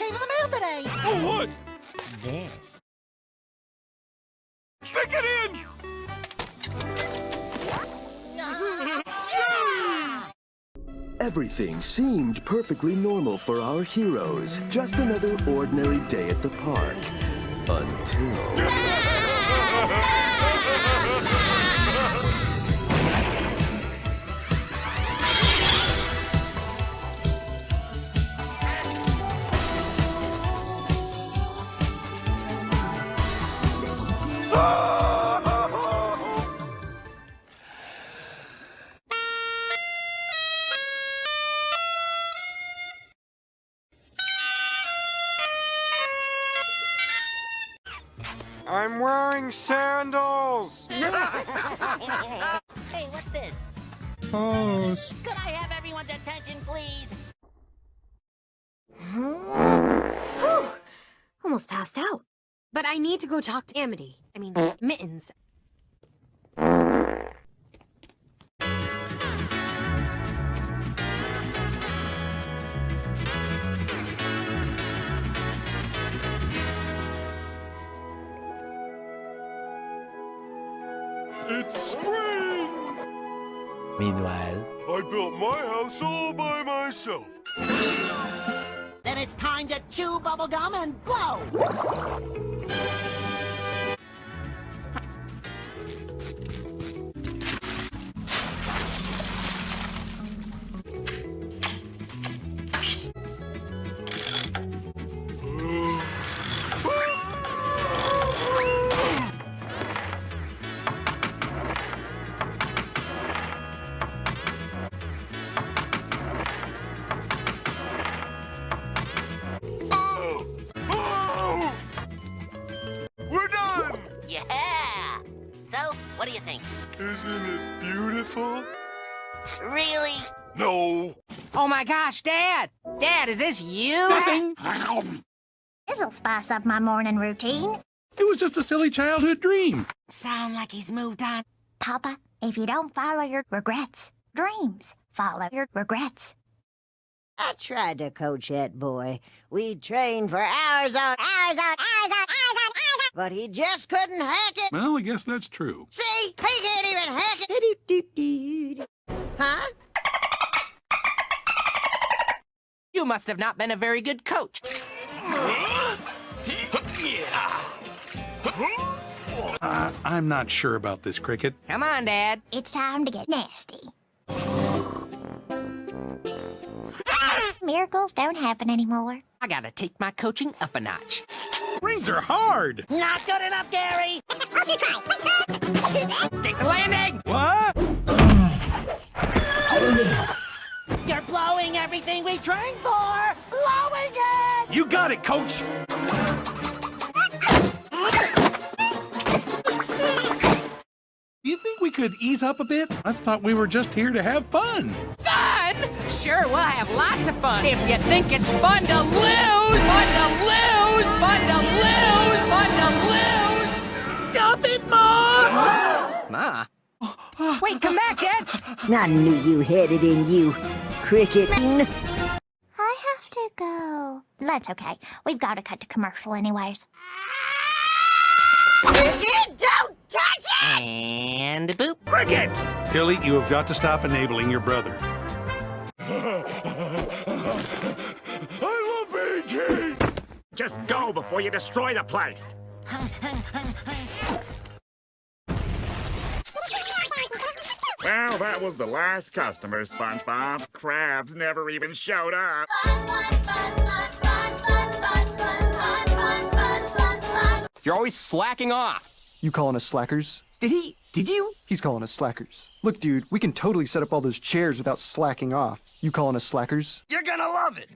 came in the mail today. Oh, what? This. Stick it in! Everything seemed perfectly normal for our heroes. Just another ordinary day at the park. Until... I'm wearing sandals! Hey, what's this? Pose. Could I have everyone's attention, please? Whew. Almost passed out. But I need to go talk to Amity. I mean, Mittens. It's spring! Meanwhile, I built my house all by myself. Then it's time to chew bubblegum and blow. Oh my gosh, Dad! Dad, is this you? This'll spice up my morning routine. It was just a silly childhood dream. Sound like he's moved on. Papa, if you don't follow your regrets, dreams follow your regrets. I tried to coach that boy. We trained for hours on hours on hours on hours on hours on, but he just couldn't hack it. Well, I guess that's true. See, he can't even hack it. Huh? You must have not been a very good coach. Uh, I'm not sure about this, Cricket. Come on, Dad. It's time to get nasty. Miracles don't happen anymore. I gotta take my coaching up a notch. Rings are hard. Not good enough, Gary. Stick the landing! Trained for. Blowing it. You got it, Coach. Do you think we could ease up a bit? I thought we were just here to have fun. Fun? Sure, we'll have lots of fun. If you think it's fun to lose! Fun to lose! Fun to lose! Fun to lose! Stop it, Mom. Ma? Wait, come back, Dad! I knew you had it in you, Cricket. I have to go. That's okay. We've got to cut to commercial anyways. Don't touch it! And boop. Cricket! Tilly, you have got to stop enabling your brother. I love being king! Just go before you destroy the place! Well, that was the last customer, SpongeBob. Krabs never even showed up. You're always slacking off. You calling us slackers? Did he? Did you? He's calling us slackers. Look, dude, we can totally set up all those chairs without slacking off. You calling us slackers? You're gonna love it!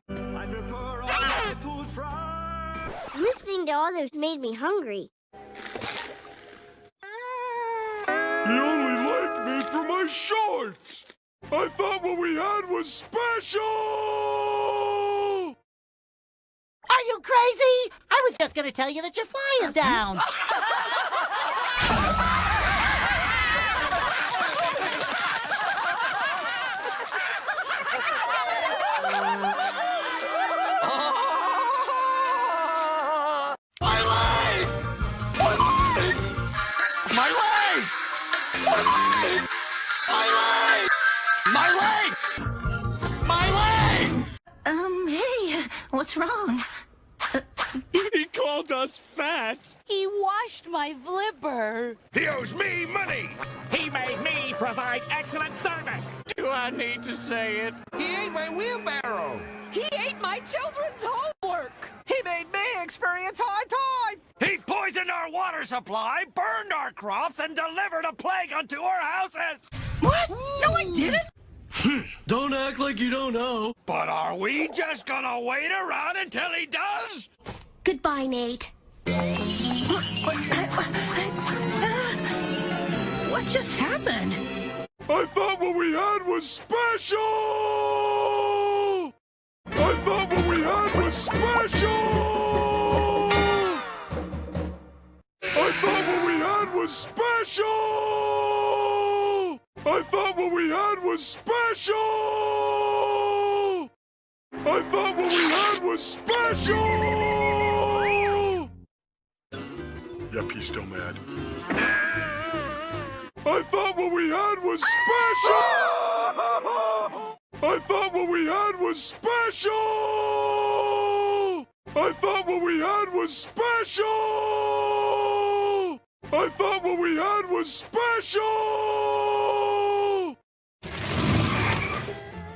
Listening to all those made me hungry. My shorts! I thought what we had was special! Are you crazy? I was just gonna tell you that your fly is down. crops, and delivered a plague unto our houses. What? No, I didn't. Hmm. Don't act like you don't know. But are we just gonna wait around until he does? Goodbye, Nate. What just happened? I thought what we had was special! I thought what we had was special! Was special! I thought what we had was special! I thought what we had was special! Yep, he's still mad. I thought what we had was special! I thought what we had was special! I thought what we had was special! I thought what we had was special!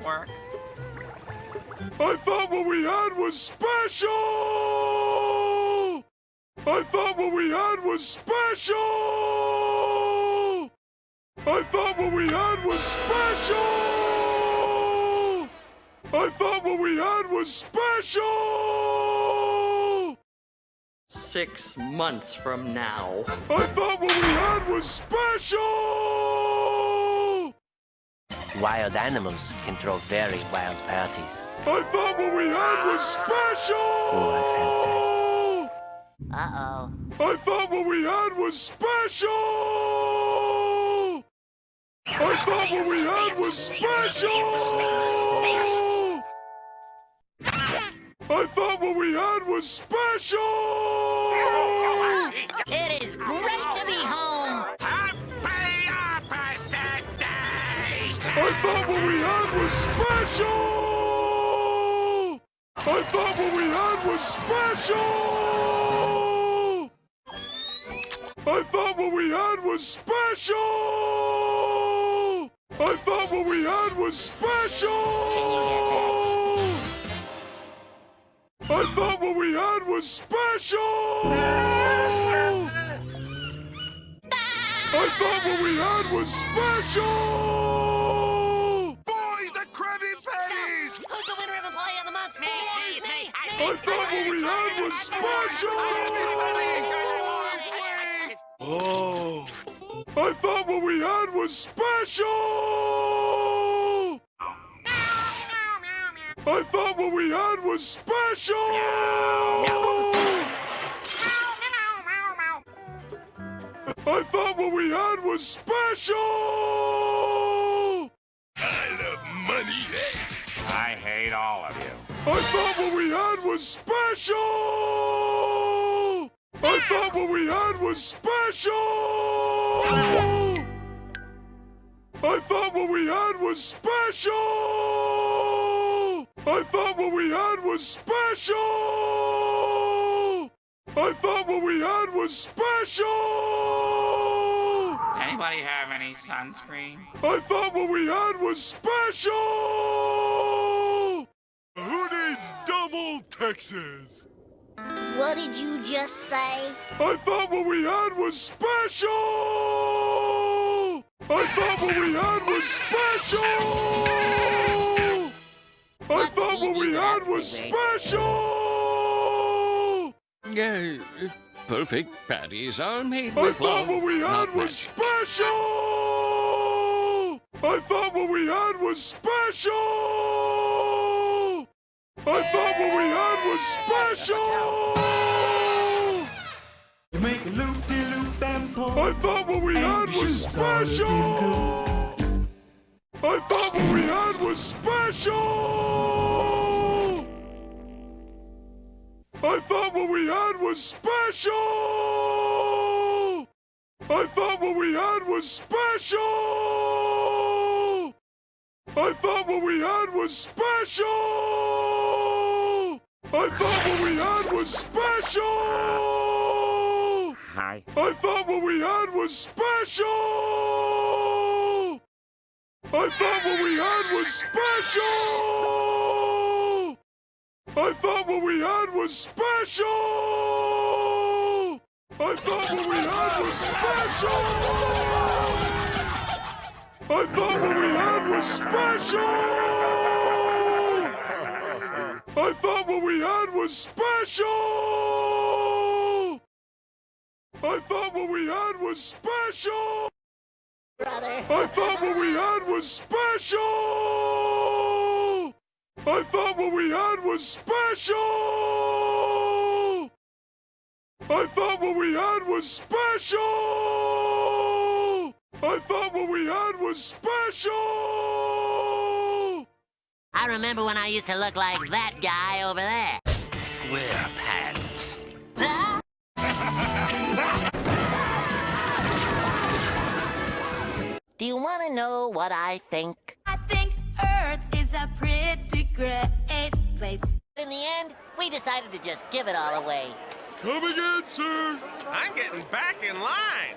Work. I thought what we had was special! I thought what we had was special! I thought what we had was special! I thought what we had was special! Six months from now. I thought what we had was special! Wild animals can throw very wild parties. I thought what we had was special! Uh-oh. I thought what we had was special! I thought what we had was special! We had was special! It is great to be home. Happy opposite day. I thought what we had was special! I thought what we had was special! I thought what we had was special! I thought what we had was special! Was special! I thought what we had was special! Boys, the Krabby Patties! Who's the winner of Employee of the Month? Me, me, me. I thought what we had was special! Oh. I thought what we had was special! I thought what we had was special! I thought what we had was special! I love money. Eh? I hate all of you. I thought what we had was special! I thought what we had was special! I thought what we had was special! I thought what we had was special! I thought what we had was special! Does Anybody have any sunscreen? I thought what we had was special! Who needs double Texas? What did you just say? I thought what we had was special! I thought what we had was special! I what we had was special! Uh, perfect patties are made I with thought love, what we had was magic. special! I thought what we had was special! I thought what we had was special! You make a loop-de-loop and pull. I thought what we had was special! I thought what we had was special! I thought what we had was special! I thought what we had was special! I thought what we had was special! I thought what we had was special! Hi. I thought what we had was special! I thought what we had was special! I thought what we had was special! I thought what we had was special! I thought what we had was special! I thought what we had was special! I thought what we had was special! Brother. I thought what we had was special! I thought what we had was special! I thought what we had was special! I thought what we had was special! I remember when I used to look like that guy over there. Square pants. Do you want to know what I think? I think great place. In the end, we decided to just give it all away. Come again, sir! I'm getting back in line.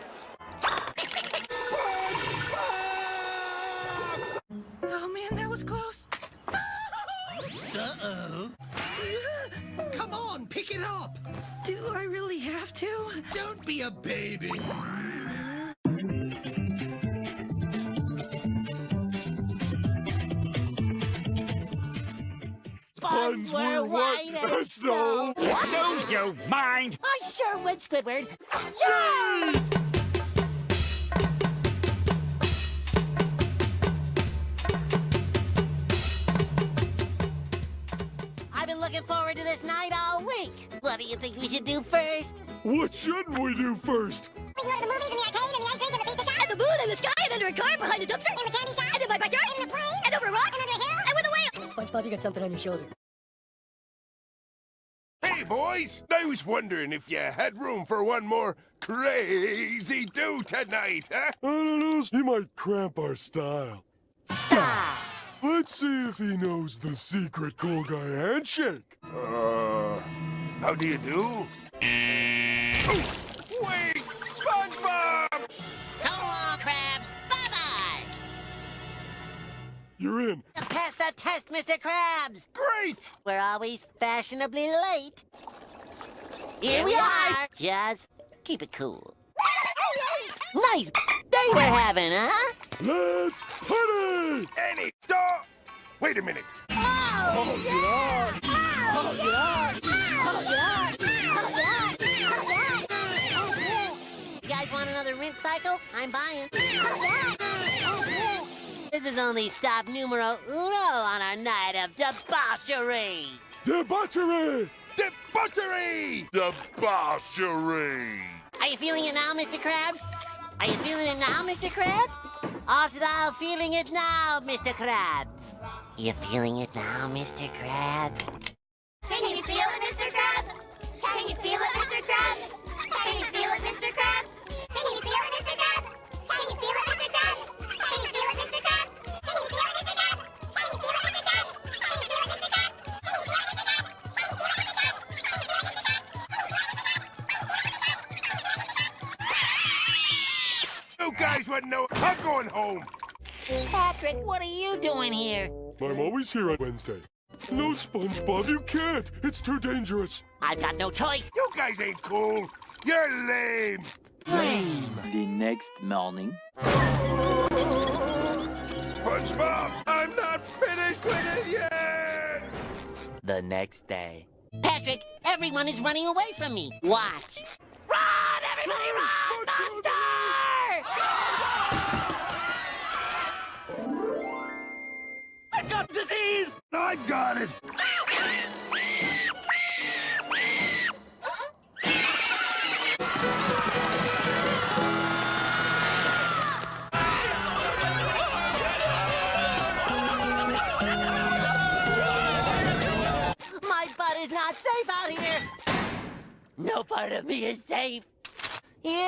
Oh man, that was close. Uh-oh. Come on, pick it up. Do I really have to? Don't be a baby. Buns were white as snow! Don't you mind? I sure would, Squidward. Yay! I've been looking forward to this night all week. What do you think we should do first? What shouldn't we do first? We can go to the movies and the arcade and the ice rink and the pizza shop. And the moon and the sky and under a car behind a dumpster. And the candy shop. And in my backyard. And in a plane. And over a rock. And under a hill. And with a whale. SpongeBob, you got something on your shoulder. Hey, boys! I was wondering if you had room for one more crazy do tonight, huh? I don't know. He might cramp our style. Stop! Let's see if he knows the secret cool guy handshake. Uh, how do you do? Oh, wait! SpongeBob! So long, Krabs. Bye-bye. You're in. Pass that test, Mr. Krabs. Great! We're always fashionably late. Here we are. Just keep it cool. Nice day we're having, huh? Let's party! Any dog! Wait a minute. Oh, oh, oh, oh yeah! Oh, yeah! Oh, yeah! Oh, yeah! You guys want another rinse cycle? I'm buying. This is only stop numero uno on our night of debauchery. Debauchery! Debauchery! Debauchery! Are you feeling it now, Mr. Krabs? Are you feeling it now, Mr. Krabs? Off to the aisle feeling it now, Mr. Krabs. You feeling it now, Mr. Krabs? Can you feel it, Mr. Krabs? Patrick, what are you doing here? I'm always here on Wednesday. No, SpongeBob, you can't. It's too dangerous. I've got no choice. You guys ain't cool. You're lame. Lame. The next morning. SpongeBob, I'm not finished with it yet. The next day. Patrick, everyone is running away from me. Watch. Run, everybody, run! Monster! Got disease! I got it. My butt is not safe out here. No part of me is safe. Indoors.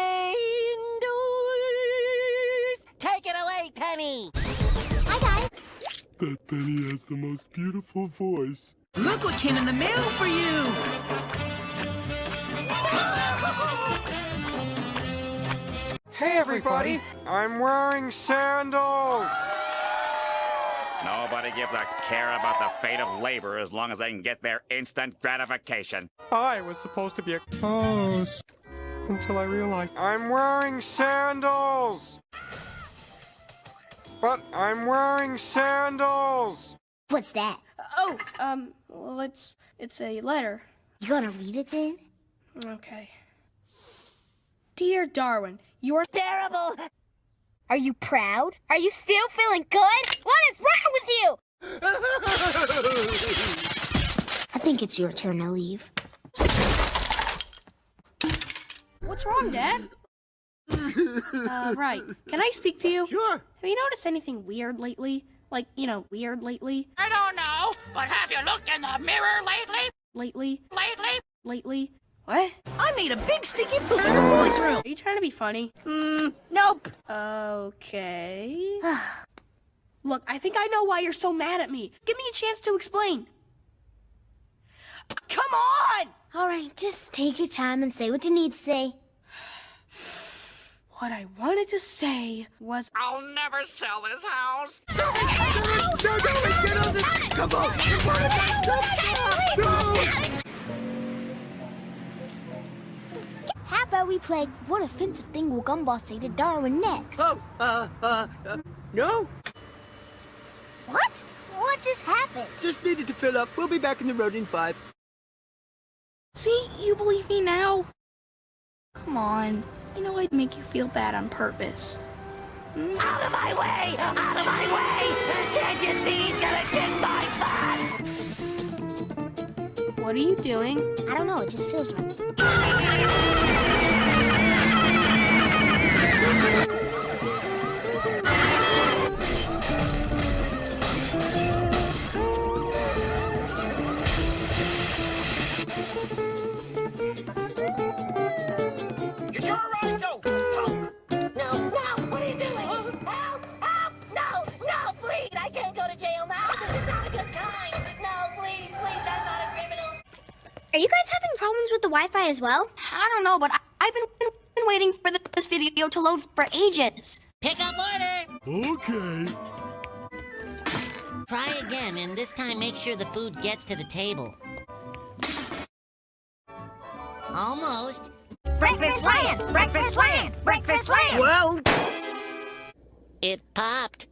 Take it away, Penny. Hi, guys. That Penny has the most beautiful voice. Look what came in the mail for you! Hey, everybody! I'm wearing sandals! Nobody gives a care about the fate of labor as long as they can get their instant gratification. I was supposed to be a cause until I realized I'm wearing sandals! But I'm wearing sandals! What's that? Oh, um, well, it's it's a letter. You gonna read it then? Okay. Dear Darwin, you're terrible. Are you proud? Are you still feeling good? What is wrong with you? I think it's your turn to leave. What's wrong, Dad? Uh, right. Can I speak to you? Sure. Have you noticed anything weird lately? Like, you know, weird lately? I don't know, but have you looked in the mirror lately? Lately? Lately? Lately? What? I made a big sticky poop in the boys' room. Are you trying to be funny? Mm, nope. Okay. Look, I think I know why you're so mad at me. Give me a chance to explain. Come on! All right, just take your time and say what you need to say. What I wanted to say was I'll never sell this house. No, no, get on this! Come on! Come on! How about we play What Offensive Thing Will Gumball Say to Darwin next? Oh, uh, uh, uh, no? What? What just happened? Just needed to fill up. We'll be back in the road in five. See, you believe me now? Come on. You know I'd make you feel bad on purpose. Out of my way! Out of my way! Can't you see he's gonna kick my butt? What are you doing? I don't know, it just feels right. Wi-Fi as well? I don't know, but I, I've been, been, been waiting for this video to load for ages. Pick up order! Okay. Try again, and this time make sure the food gets to the table. Almost. Breakfast land! Breakfast land! Breakfast land! Well, It popped.